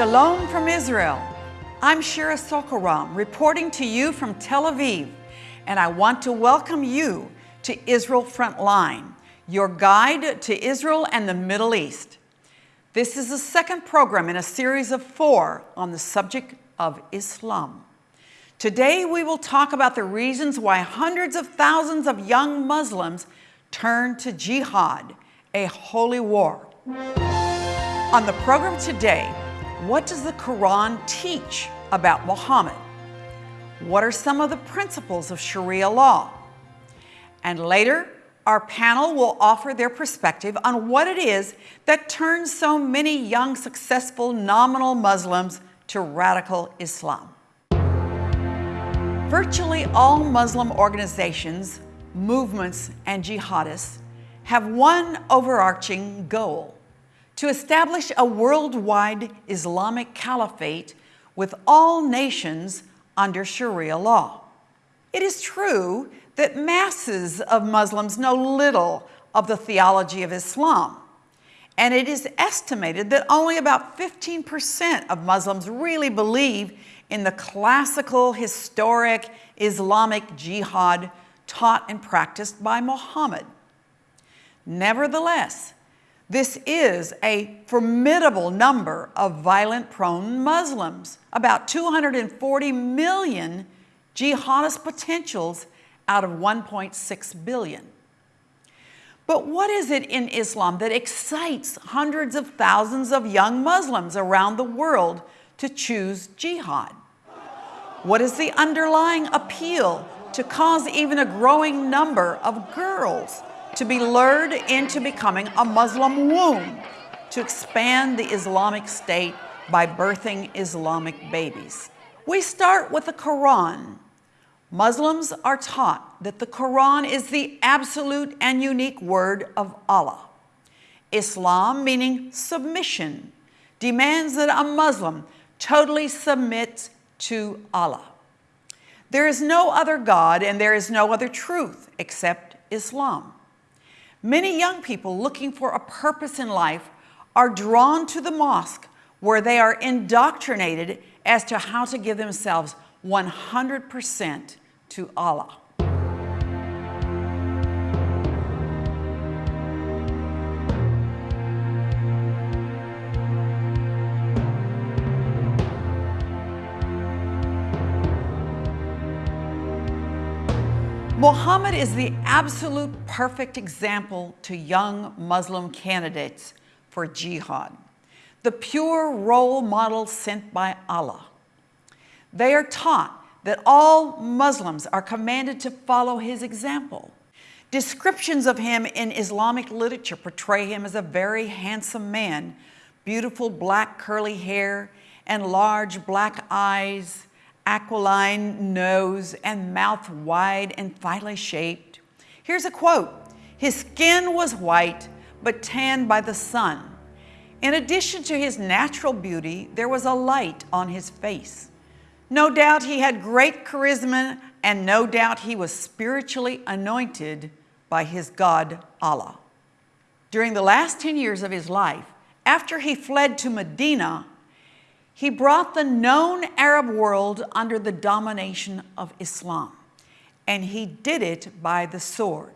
Shalom from Israel. I'm Shira Sorko-Ram reporting to you from Tel Aviv, and I want to welcome you to Israel Frontline, your guide to Israel and the Middle East. This is the second program in a series of four on the subject of Islam. Today we will talk about the reasons why hundreds of thousands of young Muslims turn to jihad, a holy war. On the program today, what does the Quran teach about Muhammad? What are some of the principles of Sharia law? And later, our panel will offer their perspective on what it is that turns so many young, successful, nominal Muslims to radical Islam. Virtually all Muslim organizations, movements, and jihadists have one overarching goal to establish a worldwide Islamic caliphate with all nations under Sharia law. It is true that masses of Muslims know little of the theology of Islam, and it is estimated that only about 15% of Muslims really believe in the classical, historic Islamic jihad taught and practiced by Muhammad. Nevertheless, this is a formidable number of violent-prone Muslims, about 240 million jihadist potentials out of 1.6 billion. But what is it in Islam that excites hundreds of thousands of young Muslims around the world to choose jihad? What is the underlying appeal to cause even a growing number of girls to be lured into becoming a Muslim womb to expand the Islamic State by birthing Islamic babies. We start with the Quran. Muslims are taught that the Quran is the absolute and unique word of Allah. Islam, meaning submission, demands that a Muslim totally submit to Allah. There is no other God and there is no other truth except Islam. Many young people looking for a purpose in life are drawn to the mosque where they are indoctrinated as to how to give themselves 100% to Allah. Muhammad is the absolute perfect example to young Muslim candidates for jihad, the pure role model sent by Allah. They are taught that all Muslims are commanded to follow his example. Descriptions of him in Islamic literature portray him as a very handsome man, beautiful black curly hair and large black eyes, aquiline nose and mouth wide and finely shaped. Here's a quote. His skin was white, but tanned by the sun. In addition to his natural beauty, there was a light on his face. No doubt he had great charisma and no doubt he was spiritually anointed by his God, Allah. During the last 10 years of his life, after he fled to Medina he brought the known Arab world under the domination of Islam, and he did it by the sword.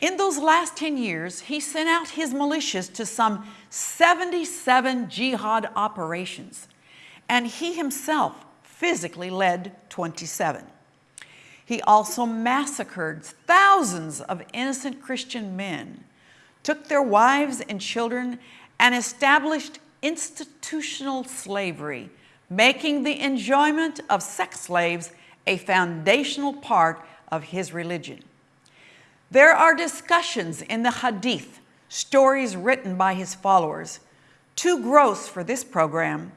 In those last 10 years, he sent out his militias to some 77 jihad operations, and he himself physically led 27. He also massacred thousands of innocent Christian men, took their wives and children, and established institutional slavery, making the enjoyment of sex slaves a foundational part of his religion. There are discussions in the Hadith, stories written by his followers, too gross for this program,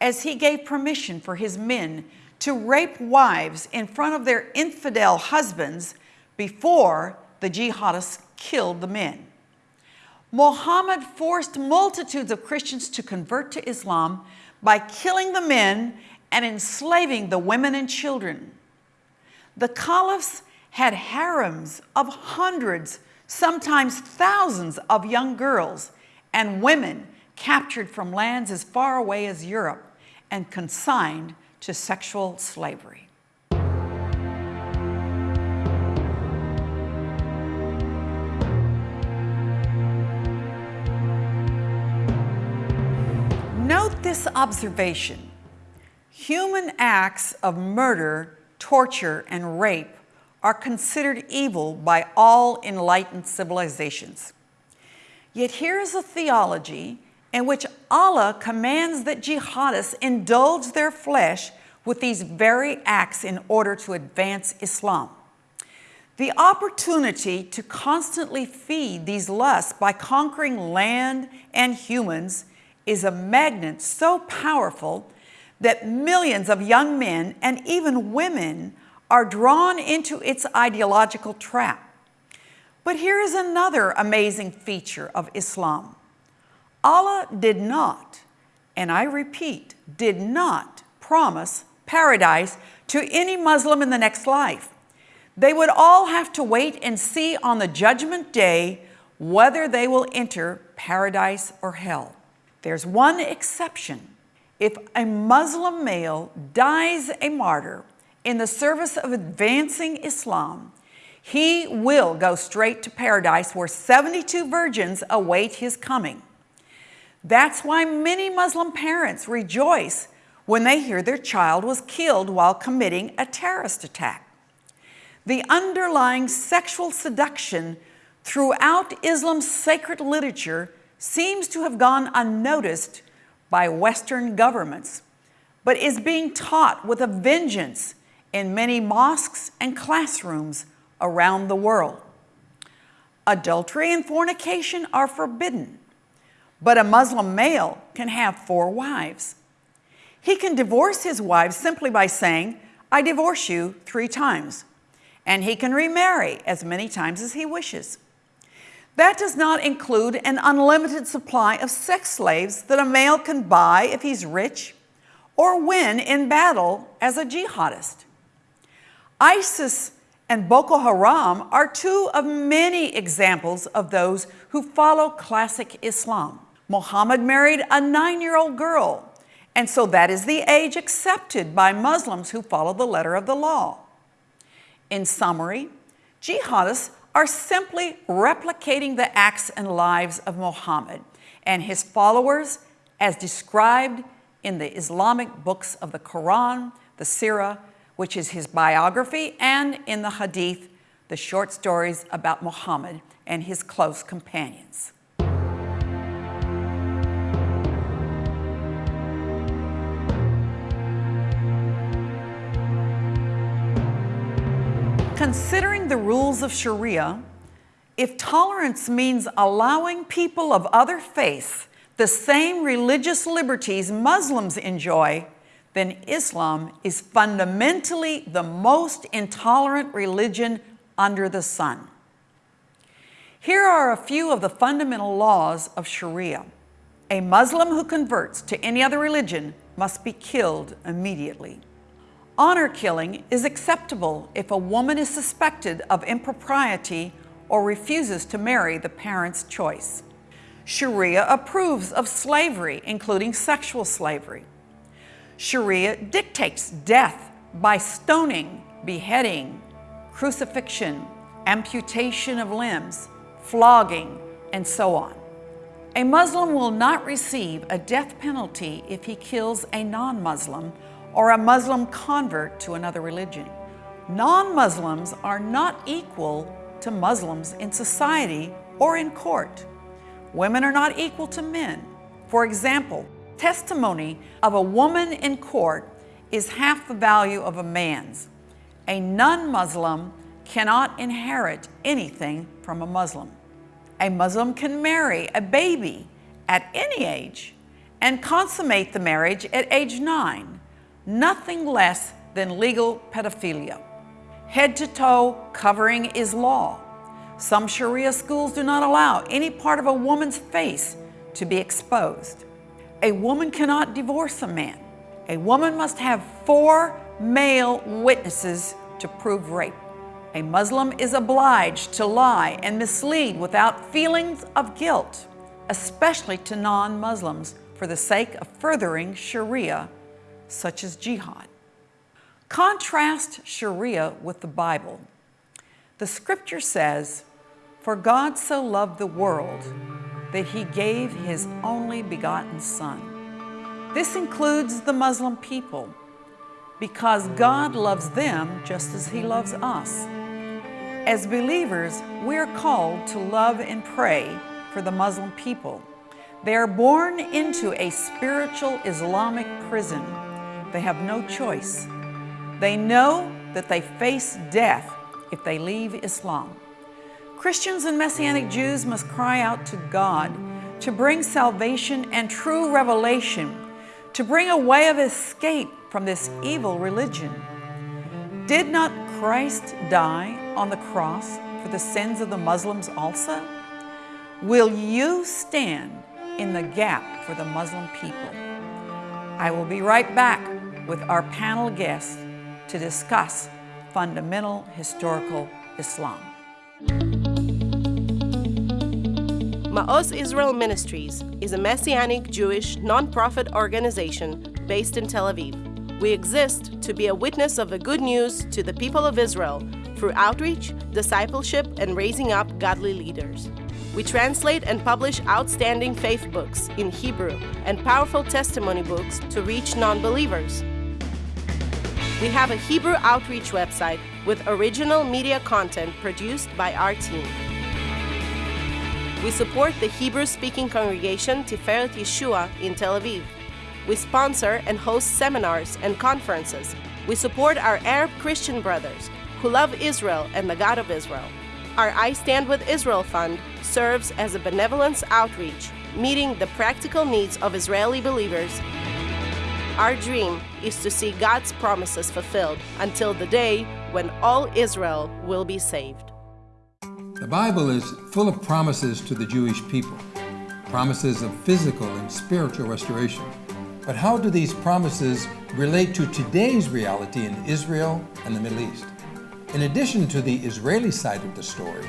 as he gave permission for his men to rape wives in front of their infidel husbands before the jihadists killed the men. Muhammad forced multitudes of Christians to convert to Islam by killing the men and enslaving the women and children. The caliphs had harems of hundreds, sometimes thousands of young girls and women captured from lands as far away as Europe and consigned to sexual slavery. This observation. Human acts of murder, torture, and rape are considered evil by all enlightened civilizations. Yet here is a theology in which Allah commands that jihadists indulge their flesh with these very acts in order to advance Islam. The opportunity to constantly feed these lusts by conquering land and humans is a magnet so powerful that millions of young men and even women are drawn into its ideological trap. But here is another amazing feature of Islam. Allah did not, and I repeat, did not promise paradise to any Muslim in the next life. They would all have to wait and see on the judgment day whether they will enter paradise or hell. There's one exception. If a Muslim male dies a martyr in the service of advancing Islam, he will go straight to paradise where 72 virgins await his coming. That's why many Muslim parents rejoice when they hear their child was killed while committing a terrorist attack. The underlying sexual seduction throughout Islam's sacred literature seems to have gone unnoticed by Western governments, but is being taught with a vengeance in many mosques and classrooms around the world. Adultery and fornication are forbidden, but a Muslim male can have four wives. He can divorce his wives simply by saying, I divorce you three times, and he can remarry as many times as he wishes. That does not include an unlimited supply of sex slaves that a male can buy if he's rich or win in battle as a jihadist. ISIS and Boko Haram are two of many examples of those who follow classic Islam. Muhammad married a nine-year-old girl, and so that is the age accepted by Muslims who follow the letter of the law. In summary, jihadists are simply replicating the acts and lives of Muhammad and his followers as described in the Islamic books of the Quran, the Sirah, which is his biography, and in the Hadith, the short stories about Muhammad and his close companions. Considering the rules of Sharia, if tolerance means allowing people of other faiths the same religious liberties Muslims enjoy, then Islam is fundamentally the most intolerant religion under the sun. Here are a few of the fundamental laws of Sharia. A Muslim who converts to any other religion must be killed immediately. Honor killing is acceptable if a woman is suspected of impropriety or refuses to marry the parent's choice. Sharia approves of slavery, including sexual slavery. Sharia dictates death by stoning, beheading, crucifixion, amputation of limbs, flogging, and so on. A Muslim will not receive a death penalty if he kills a non-Muslim or a Muslim convert to another religion. Non-Muslims are not equal to Muslims in society or in court. Women are not equal to men. For example, testimony of a woman in court is half the value of a man's. A non-Muslim cannot inherit anything from a Muslim. A Muslim can marry a baby at any age and consummate the marriage at age nine, nothing less than legal pedophilia. Head to toe covering is law. Some Sharia schools do not allow any part of a woman's face to be exposed. A woman cannot divorce a man. A woman must have four male witnesses to prove rape. A Muslim is obliged to lie and mislead without feelings of guilt. especially to non-Muslims, for the sake of furthering Sharia, such as jihad. Contrast Sharia with the Bible. The scripture says, For God so loved the world that he gave his only begotten Son. This includes the Muslim people because God loves them just as he loves us. As believers, we are called to love and pray for the Muslim people. They are born into a spiritual Islamic prison. They have no choice. They know that they face death if they leave Islam. Christians and Messianic Jews must cry out to God to bring salvation and true revelation, to bring a way of escape from this evil religion. Did not Christ die on the cross for the sins of the Muslims also? Will you stand in the gap for the Muslim people. I will be right back with our panel guests to discuss fundamental historical Islam. Ma'oz Israel Ministries is a Messianic Jewish nonprofit organization based in Tel Aviv. We exist to be a witness of the good news to the people of Israel through outreach, discipleship, and raising up godly leaders. We translate and publish outstanding faith books in Hebrew and powerful testimony books to reach non believers. We have a Hebrew outreach website with original media content produced by our team. We support the Hebrew speaking congregation Tiferet Yeshua in Tel Aviv. We sponsor and host seminars and conferences. We support our Arab Christian brothers who love Israel and the God of Israel. Our I Stand with Israel Fund serves as a benevolence outreach, meeting the practical needs of Israeli believers. Our dream is to see God's promises fulfilled until the day when all Israel will be saved. The Bible is full of promises to the Jewish people, promises of physical and spiritual restoration. But how do these promises relate to today's reality in Israel and the Middle East? In addition to the Israeli side of the story,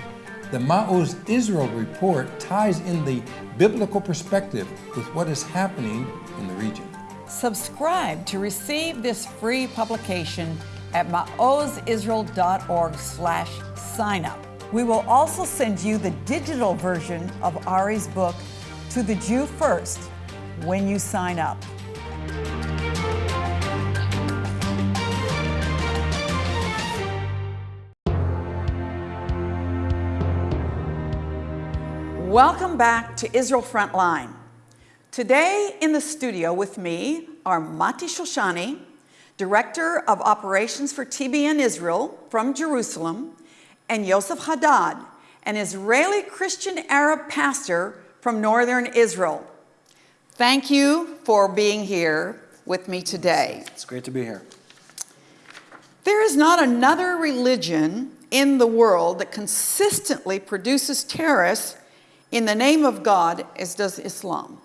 the Ma'oz Israel report ties in the biblical perspective with what is happening in the region. Subscribe to receive this free publication at maozisrael.org slash sign up. We will also send you the digital version of Ari's book, To the Jew First, when you sign up. Welcome back to Israel Frontline. Today in the studio with me are Mati Shoshani, Director of Operations for TBN Israel from Jerusalem, and Yosef Haddad, an Israeli Christian Arab pastor from Northern Israel. Thank you for being here with me today. It's great to be here. There is not another religion in the world that consistently produces terrorists in the name of God as does Islam.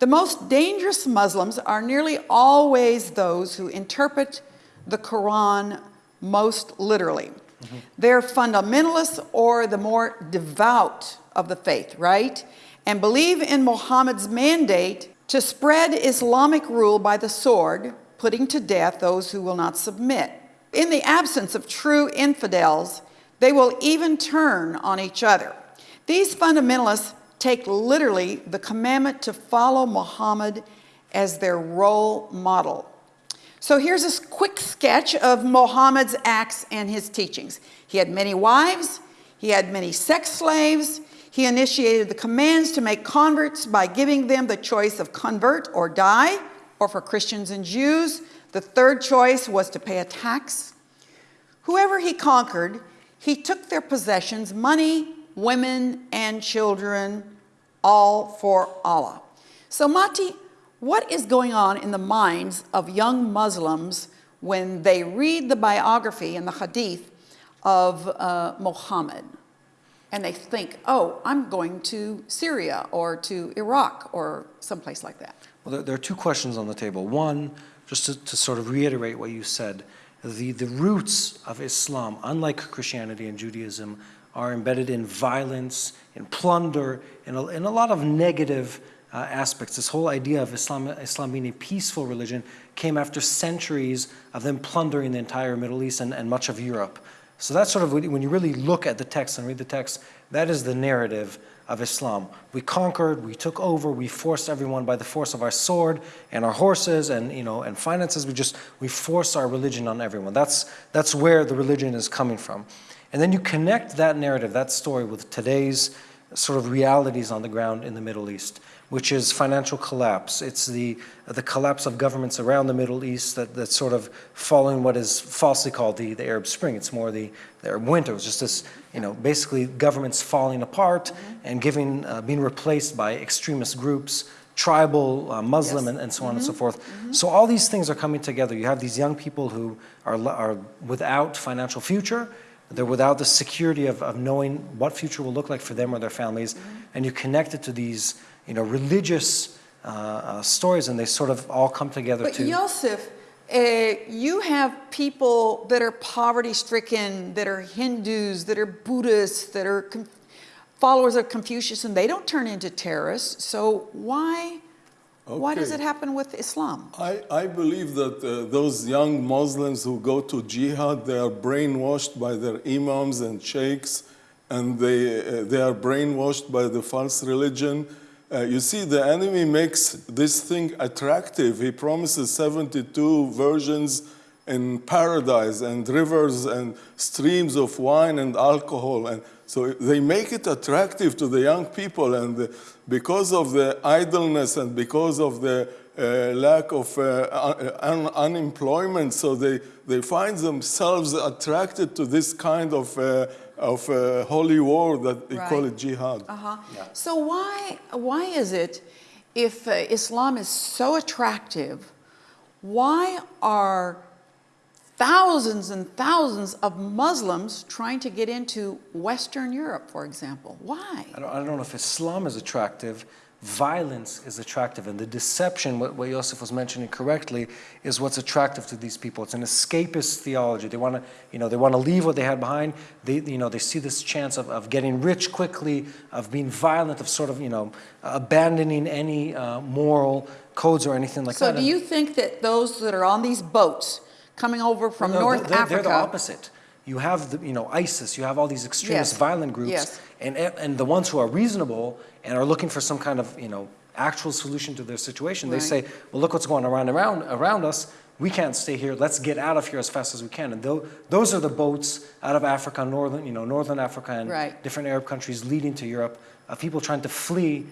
The most dangerous Muslims are nearly always those who interpret the Quran most literally. Mm-hmm. They're fundamentalists or the more devout of the faith, right? And believe in Muhammad's mandate to spread Islamic rule by the sword, putting to death those who will not submit. In the absence of true infidels, they will even turn on each other. These fundamentalists take literally the commandment to follow Muhammad as their role model. So here's a quick sketch of Muhammad's acts and his teachings. He had many wives, he had many sex slaves, he initiated the commands to make converts by giving them the choice of convert or die, or for Christians and Jews, the third choice was to pay a tax. Whoever he conquered, he took their possessions, money, women, and children, all for Allah. So, Mati, what is going on in the minds of young Muslims when they read the biography and the hadith of uh, Muhammad? And they think, oh, I'm going to Syria or to Iraq or someplace like that. Well, there, are two questions on the table. One, just to, to sort of reiterate what you said, the, the roots of Islam, unlike Christianity and Judaism, are embedded in violence, in plunder, in a, in a lot of negative uh, aspects. This whole idea of Islam, Islam being a peaceful religion came after centuries of them plundering the entire Middle East and, and much of Europe. So that's sort of, when you really look at the text and read the text, that is the narrative of Islam. We conquered, we took over, we forced everyone by the force of our sword and our horses and, you know, and finances. We just, we force our religion on everyone. That's, that's where the religion is coming from. And then you connect that narrative, that story with today's sort of realities on the ground in the Middle East which is financial collapse. It's the, the collapse of governments around the Middle East that, that's sort of following what is falsely called the, the Arab Spring. It's more the, the Arab winter. It's just this, you know, basically governments falling apart mm -hmm. and giving, uh, being replaced by extremist groups, tribal, uh, Muslim, yes. and, and, so on mm -hmm. and so mm-hmm. forth. Mm -hmm. So all these things are coming together. You have these young people who are, are without financial future, they're without the security of, of knowing what future will look like for them or their families, mm-hmm. and you connect it to these you know, religious uh, uh, stories and they sort of all come together but to... Yosef, uh, you have people that are poverty stricken, that are Hindus, that are Buddhists, that are followers of Confucius, and they don't turn into terrorists. So why, okay. why does it happen with Islam? I, I believe that uh, those young Muslims who go to jihad, they are brainwashed by their imams and sheikhs, and they, uh, they are brainwashed by the false religion uh, you see, the enemy makes this thing attractive. He promises 72 versions in paradise and rivers and streams of wine and alcohol. And so they make it attractive to the young people. And because of the idleness and because of the uh, lack of uh, un unemployment, so they, they find themselves attracted to this kind of uh, of a holy war that they right. call it jihad. Uh-huh. Yeah. So why, why is it, if uh, Islam is so attractive, why are thousands and thousands of Muslims trying to get into Western Europe, for example? Why? I don't, I don't know if Islam is attractive violence is attractive and the deception, what, what Yosef was mentioning correctly, is what's attractive to these people. It's an escapist theology. They want to, you know, they want to leave what they had behind. They, you know, they see this chance of, of getting rich quickly, of being violent, of sort of, you know, abandoning any uh, moral codes or anything like so that. So do you think that those that are on these boats coming over from no, North they're, Africa... They're the opposite. You have, the, you know, ISIS, you have all these extremist yes. violent groups, yes. and, and the ones who are reasonable and are looking for some kind of, you know, actual solution to their situation, right. they say, well, look what's going around around around us. We can't stay here. Let's get out of here as fast as we can. And th those are the boats out of Africa, northern, you know, northern Africa and right. different Arab countries leading to Europe of people trying to flee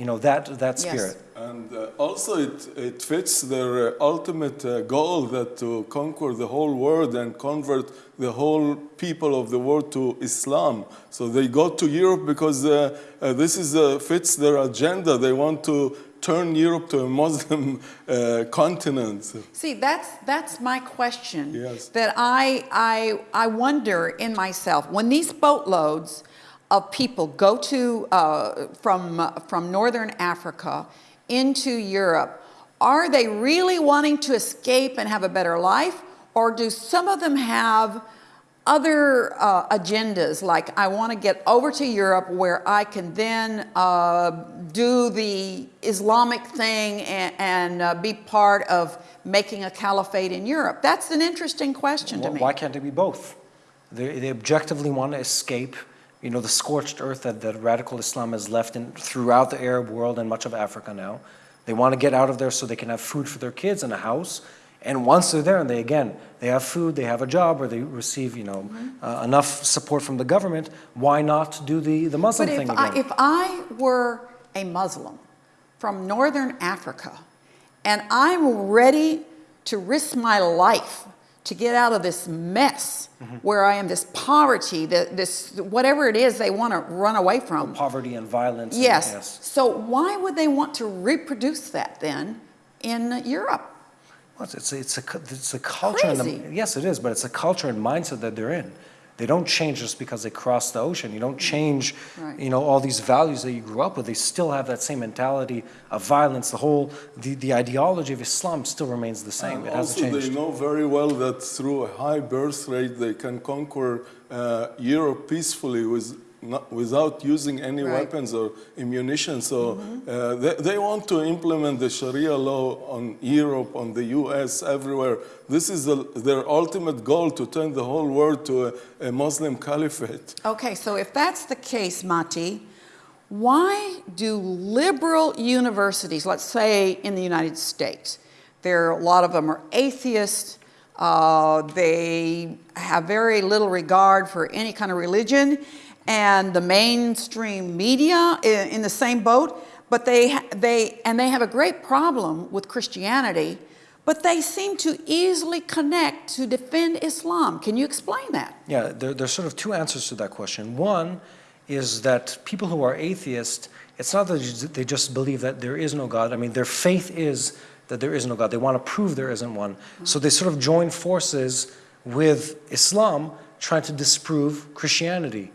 you know, that, that spirit. Yes. And uh, also it, it fits their uh, ultimate uh, goal that to conquer the whole world and convert the whole people of the world to Islam. So they go to Europe because uh, uh, this is, uh, fits their agenda. They want to turn Europe to a Muslim continent. See, that's, that's my question. Yes. That I, I, I wonder in myself, when these boatloads of people go to, uh, from, uh, from Northern Africa into Europe, are they really wanting to escape and have a better life? Or do some of them have other uh, agendas, like I want to get over to Europe where I can then uh, do the Islamic thing and, and uh, be part of making a caliphate in Europe? That's an interesting question well, to me. Why can't it be both? They, they objectively want to escape you know, the scorched earth that, that radical Islam has left in, throughout the Arab world and much of Africa now. They want to get out of there so they can have food for their kids and a house. And once they're there, and they again, they have food, they have a job, or they receive, you know, mm -hmm. uh, enough support from the government, why not do the, the Muslim but thing if again? I, if I were a Muslim from Northern Africa, and I'm ready to risk my life to get out of this mess mm -hmm. where I am, this poverty, the, this whatever it is they want to run away from. The poverty and violence. Yes. And. So why would they want to reproduce that then in Europe? Well, it's, it's, a, it's a culture. Crazy. The, yes, it is, but it's a culture and mindset that they're in. They don't change just because they cross the ocean. You don't change, Right. you know, all these values that you grew up with. They still have that same mentality of violence. The whole, the, the ideology of Islam still remains the same. And it hasn't also, changed. they know very well that through a high birth rate, they can conquer uh, Europe peacefully with, not, without using any Right. weapons or ammunition. So uh, they, they want to implement the Sharia law on Europe, on the US, everywhere. This is the, their ultimate goal to turn the whole world to a, a Muslim caliphate. Okay, so if that's the case, Mati, why do liberal universities, let's say in the United States, there a lot of them are atheists, uh, they have very little regard for any kind of religion, and the mainstream media in, in the same boat, but they, they, and they have a great problem with Christianity, but they seem to easily connect to defend Islam. Can you explain that? Yeah, there, there's sort of two answers to that question. One is that people who are atheists, it's not that they just believe that there is no God. I mean, their faith is that there is no God. They want to prove there isn't one. Mm-hmm. So they sort of join forces with Islam trying to disprove Christianity.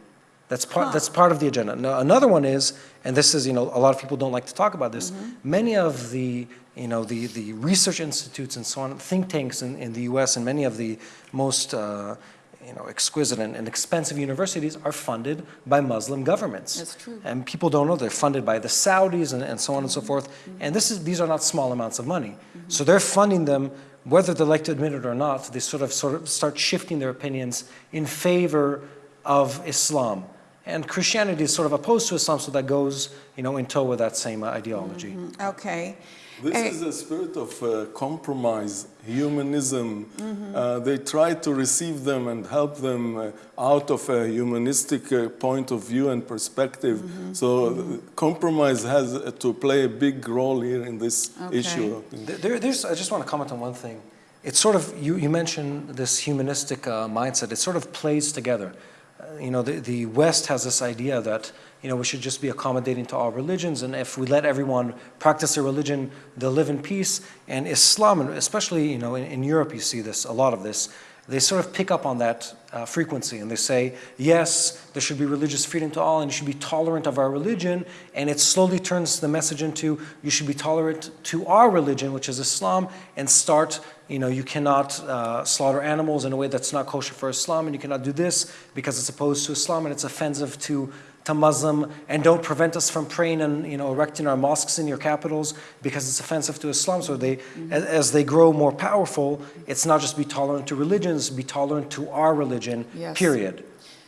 That's part, that's part of the agenda. Now, another one is, and this is, you know, a lot of people don't like to talk about this, mm-hmm. many of the, you know, the, the research institutes and so on, think tanks in, in the US and many of the most, uh, you know, exquisite and, and expensive universities are funded by Muslim governments. That's true. And people don't know they're funded by the Saudis and, and so on and so mm-hmm. forth. Mm-hmm. And this is, these are not small amounts of money. So they're funding them, whether they like to admit it or not, they sort of, sort of start shifting their opinions in favor of Islam. And Christianity is sort of opposed to Islam, so that goes, you know, in tow with that same uh, ideology. Okay. This Eh, is a spirit of uh, compromise, humanism. Uh, they try to receive them and help them uh, out of a humanistic uh, point of view and perspective. So uh, compromise has uh, to play a big role here in this Okay. issue. There- There, there's, I just want to comment on one thing. It's sort of, you, you mentioned this humanistic uh, mindset, it sort of plays together. Uh, you know, the, the West has this idea that, you know, we should just be accommodating to all religions, and if we let everyone practice their religion, they'll live in peace. And Islam, and especially, you know, in, in Europe, you see this, a lot of this, they sort of pick up on that uh, frequency and they say, yes, there should be religious freedom to all and you should be tolerant of our religion. And it slowly turns the message into you should be tolerant to our religion, which is Islam, and start, you know, you cannot uh, slaughter animals in a way that's not kosher for Islam and you cannot do this because it's opposed to Islam and it's offensive to to Muslim and don't prevent us from praying and you know erecting our mosques in your capitals because it's offensive to Islam. So they, as, as they grow more powerful, it's not just be tolerant to religions, be tolerant to our religion. Yes. Period.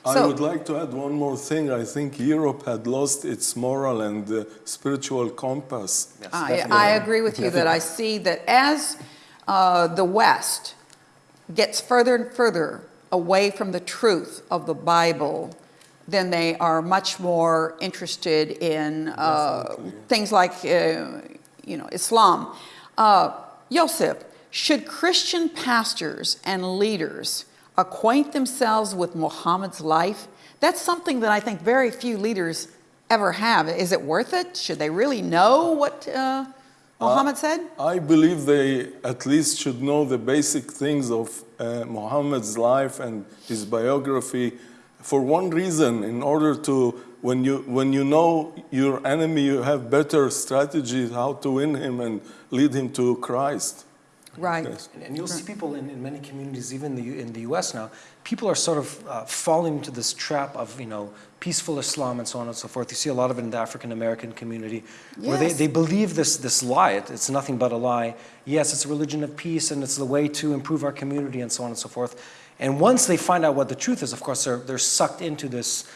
I So- would like to add one more thing. I think Europe had lost its moral and uh, spiritual compass. I, I agree with you that I see that as uh, the West gets further and further away from the truth of the Bible, then they are much more interested in uh, things like, uh, you know, Islam. Uh, Yosef, should Christian pastors and leaders acquaint themselves with Muhammad's life? That's something that I think very few leaders ever have. Is it worth it? Should they really know what uh, Muhammad said? I believe they at least should know the basic things of uh, Muhammad's life and his biography for one reason in order to when you when you know your enemy you have better strategies how to win him and lead him to Christ. Right. Yes. And, and you'll see people in, in many communities, even the, in the U.S. now, people are sort of uh, falling into this trap of, you know, peaceful Islam and so on and so forth. You see a lot of it in the African American community, where they, they believe this, this lie. It, it's nothing but a lie. Yes, it's a religion of peace and it's the way to improve our community and so on and so forth. And once they find out what the truth is, of course, they're, they're sucked into this,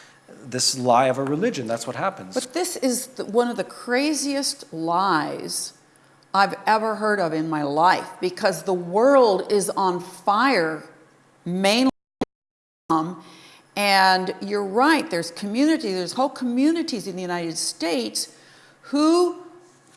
this lie of a religion. That's what happens. But this is the, one of the craziest lies I've ever heard of in my life because the world is on fire, mainly And you're right, there's community, there's whole communities in the United States who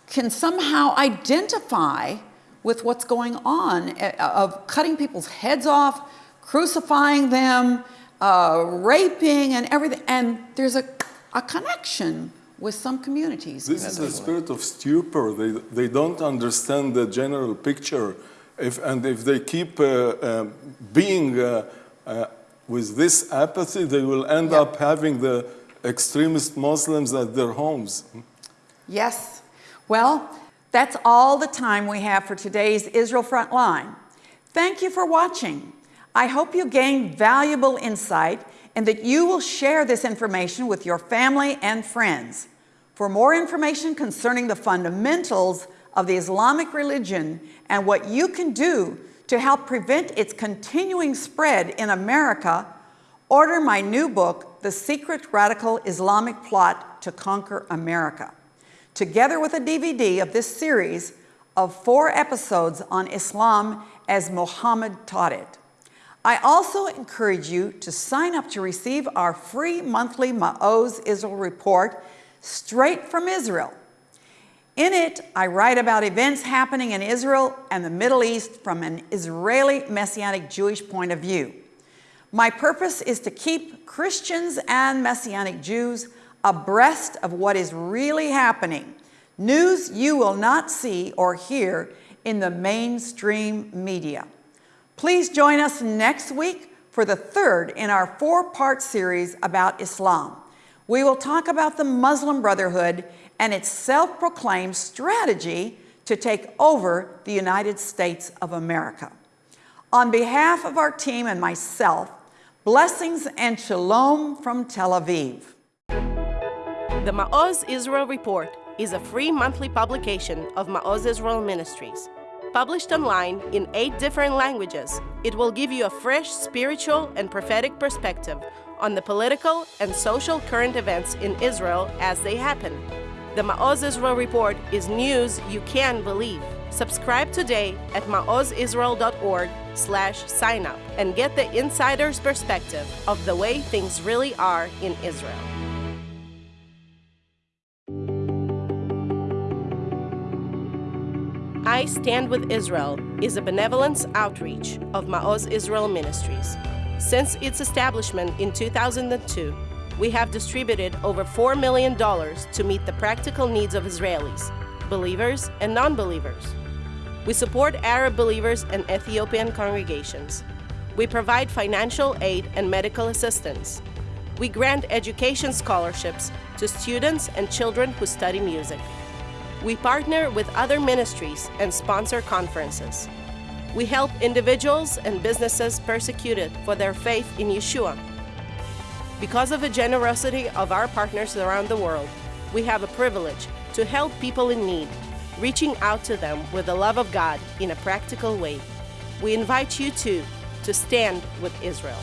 can somehow identify with what's going on eh, of cutting people's heads off, crucifying them, uh, raping, and everything. And there's a, a connection with some communities. This is the spirit of stupor. They, they don't understand the general picture. If, and if they keep uh, uh, being uh, uh, with this apathy, they will end Yeah. up having the extremist Muslims at their homes. Yes. Well, that's all the time we have for today's Israel Frontline. Thank you for watching. I hope you gained valuable insight and that you will share this information with your family and friends. For more information concerning the fundamentals of the Islamic religion and what you can do to help prevent its continuing spread in America, order my new book, The Secret Radical Islamic Plot to Conquer America, together with a DVD of this series of four episodes on Islam as Muhammad taught it. I also encourage you to sign up to receive our free monthly Ma'oz Israel report straight from Israel. In it, I write about events happening in Israel and the Middle East from an Israeli Messianic Jewish point of view. My purpose is to keep Christians and Messianic Jews abreast of what is really happening, news you will not see or hear in the mainstream media. Please join us next week for the third in our four-part series about Islam. We will talk about the Muslim Brotherhood and its self-proclaimed strategy to take over the United States of America. On behalf of our team and myself, blessings and shalom from Tel Aviv. The Ma'oz Israel Report is a free monthly publication of Ma'oz Israel Ministries. Published online in eight different languages, it will give you a fresh spiritual and prophetic perspective on the political and social current events in Israel as they happen. The Ma'oz Israel Report is news you can believe. Subscribe today at maozisrael.org slash sign up and get the insider's perspective of the way things really are in Israel. I Stand with Israel is a benevolence outreach of Ma'oz Israel Ministries. Since its establishment in 2002, we have distributed over $4 million to meet the practical needs of Israelis, believers and non believers. We support Arab believers and Ethiopian congregations. We provide financial aid and medical assistance. We grant education scholarships to students and children who study music. We partner with other ministries and sponsor conferences. We help individuals and businesses persecuted for their faith in Yeshua. Because of the generosity of our partners around the world, we have a privilege to help people in need, reaching out to them with the love of God in a practical way. We invite you too to stand with Israel.